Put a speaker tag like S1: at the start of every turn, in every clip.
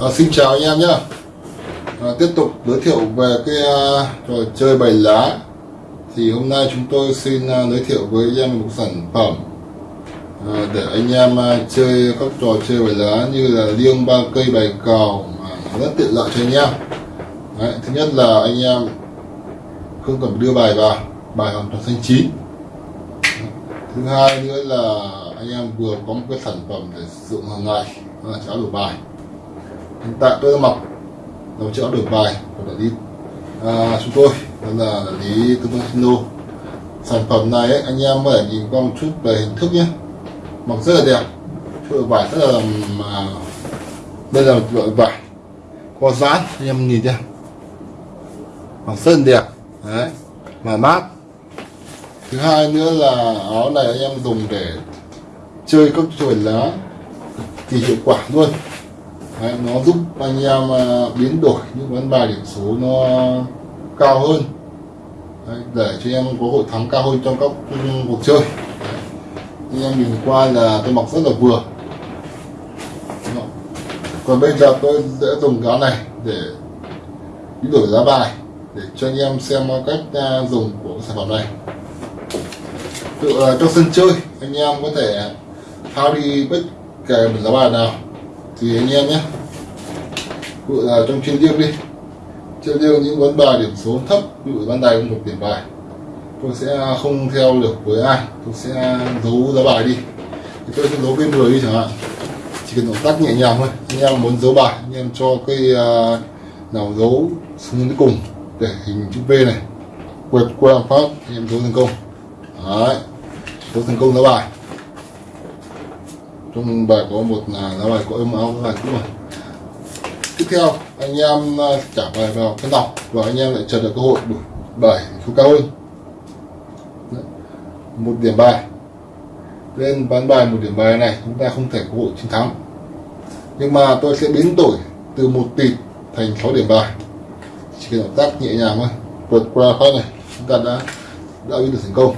S1: À, xin chào anh em nhé à, tiếp tục giới thiệu về cái uh, trò chơi bài lá. Thì hôm nay chúng tôi xin uh, giới thiệu với anh em một sản phẩm uh, để anh em uh, chơi các trò chơi bài lá như là liêng ba cây bài cào mà rất tiện lợi cho anh em. Đấy, thứ nhất là anh em không cần đưa bài vào bài hoàn toàn xanh chín. Thứ hai nữa là anh em vừa có một cái sản phẩm để sử dụng hàng ngày là cháo đổi bài hiện tại tôi đã mặc đầu cháo đổi bài của đại lý à, chúng tôi đó là đại lý tư vấn Sino sản phẩm này ấy, anh em có thể nhìn qua một chút về hình thức nhé. Mặc rất là đẹp. Đổi bài rất là mà đây là đổi loại vải có dán anh em nhìn xem mặc rất là đẹp. Đấy mà mát. Thứ hai nữa là áo này anh em dùng để chơi các trò lá thì hiệu quả luôn. Đấy, nó giúp anh em à, biến đổi những ván bài điểm số nó cao hơn Đấy, để cho em có hội thắng cao hơn trong các cuộc chơi Đấy. anh em nhìn qua là tôi mặc rất là vừa Đó. còn bây giờ tôi sẽ dùng cái này để biến đổi giá bài để cho anh em xem cách à, dùng của sản phẩm này tự à, uh, trong sân chơi anh em có thể thao đi bất kể một giá bài nào thì anh em nhé. Ví là trong chuyên riêng đi. Chuyên riêng những ván bài điểm số thấp ví dụ ban đài một điểm bài tôi sẽ không theo được với ai tôi sẽ giấu giá bài đi. Thì tôi sẽ giấu bên người đi chẳng hạn. Chỉ cần động tác nhẹ nhàng thôi. Anh em muốn giấu bài anh em cho cái uh, nào giấu xuống đến cùng để hình chữ V này. Quẹt qua pháp anh em giấu thành công. Đấy. Giấu thành công giá bài trong bài có một là lá bài có âm áo bài cũ rồi tiếp theo, anh em à, trả bài vào cái đọc và anh em lại chờ được cơ hội đủ bảy số cao hơn. Một điểm bài. Lên bán bài một điểm bài này, chúng ta không thể có hội chiến thắng. Nhưng mà tôi sẽ biến đổi từ một tịt thành 6 điểm bài. Chỉ cần động tác nhẹ nhàng thôi. Vượt qua phát này, chúng ta đã đã biến được thành công.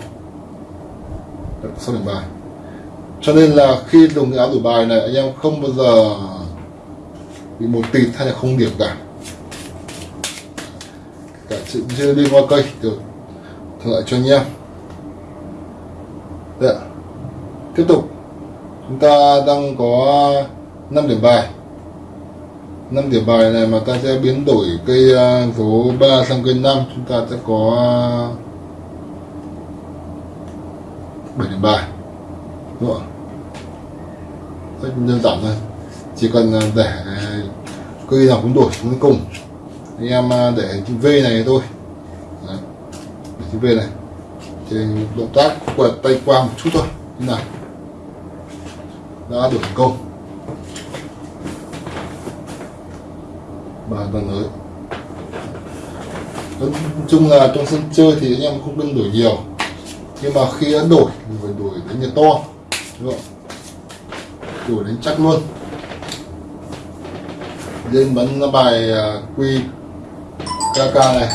S1: Được 6 điểm bài cho nên là khi dùng cái áo đổi bài này, anh em không bao giờ bị một tịt hay là không điểm cả. Cả sự chưa đi qua cây được thuận lợi cho anh em. Đấy. tiếp tục. Chúng ta đang có 5 điểm bài. 5 điểm bài này mà ta sẽ biến đổi cây à, số 3 sang cây 5 chúng ta sẽ có 7 điểm bài đúng không? rất đơn giản thôi. Chỉ cần à, để à, cây nào cũng đổi xuống cùng. Anh em à, để chữ V này thôi. Đấy. để chữ V này. Thì động tác quẹt tay qua một chút thôi. Như nào đã được thành công. Và lần mới nói chung là trong sân chơi thì anh em không nên đổi nhiều. Nhưng mà khi đã đổi thì phải đổi đến nhiệt to đúng không đổi đến chắc luôn. Lên bắn bài à, quy KK này.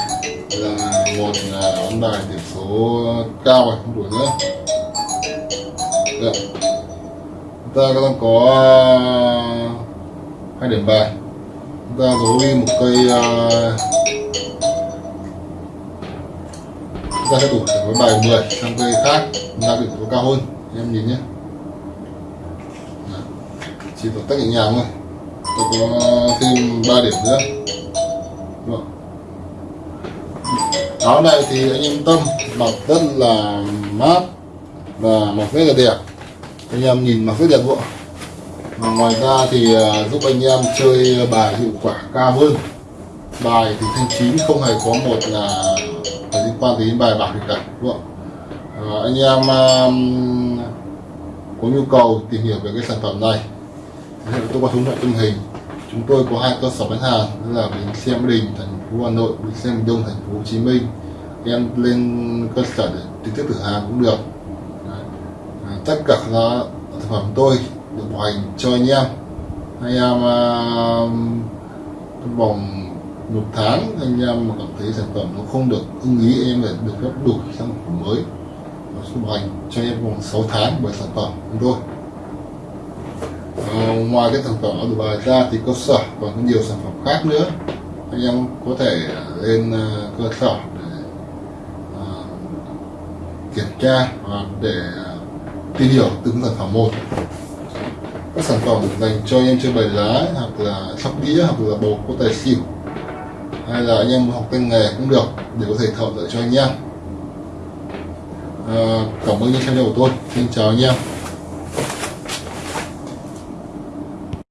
S1: Là một là bắn bài điểm số cao rồi, không đổi nữa. Được. chúng ta đang có à, hai điểm bài. Chúng ta giấu đi một cây à, chúng ta sẽ đủ với bài 10 sang cây khác. Chúng ta điểm số cao hơn. Em nhìn nhé chỉ động tác nhẹ nhàng thôi. Tôi có ờ, thêm 3 điểm nữa. Vâng. Được. áo này thì anh yên tâm mặc rất là mát và mặc rất là đẹp. Anh em nhìn mặc rất đẹp luôn. Và ngoài ra thì ờ, giúp anh em chơi bài hiệu quả cao hơn. Bài thì thanh chín không hề có một là liên quan đến bài bạc gì cả đúng không? À, anh em um, có nhu cầu tìm hiểu về cái sản phẩm này tôi có thống thoại tình hình. Chúng tôi có hai cơ sở bán hàng đó là bến xe mỹ đình thành phố hà nội bến xe miền đông thành phố hồ chí minh. Em lên cơ sở để trực tiếp thử hàng cũng được. À, tất cả các sản phẩm tôi được bảo hành cho anh em. Anh em uh, trong vòng một tháng anh em mà cảm thấy sản phẩm nó không được ưng ý anh em phải được phép đủ sang phẩm mới. Và bảo hành cho anh em vòng 6 tháng bởi sản phẩm của chúng tôi. Ờ, ngoài cái sản phẩm ở Dubai ra thì cơ sở còn có nhiều sản phẩm khác nữa. Anh em có thể lên ờ, cơ sở để ờ, kiểm tra và để tìm hiểu từng sản phẩm một. Các sản phẩm dành cho anh em chơi bài lá hoặc là sóc đĩa hoặc là bầu có tài xỉu hay là anh em học tay nghề cũng được để có thể thợ lợi cho anh em. À, cảm ơn những theo dõi của tôi. Xin chào anh em.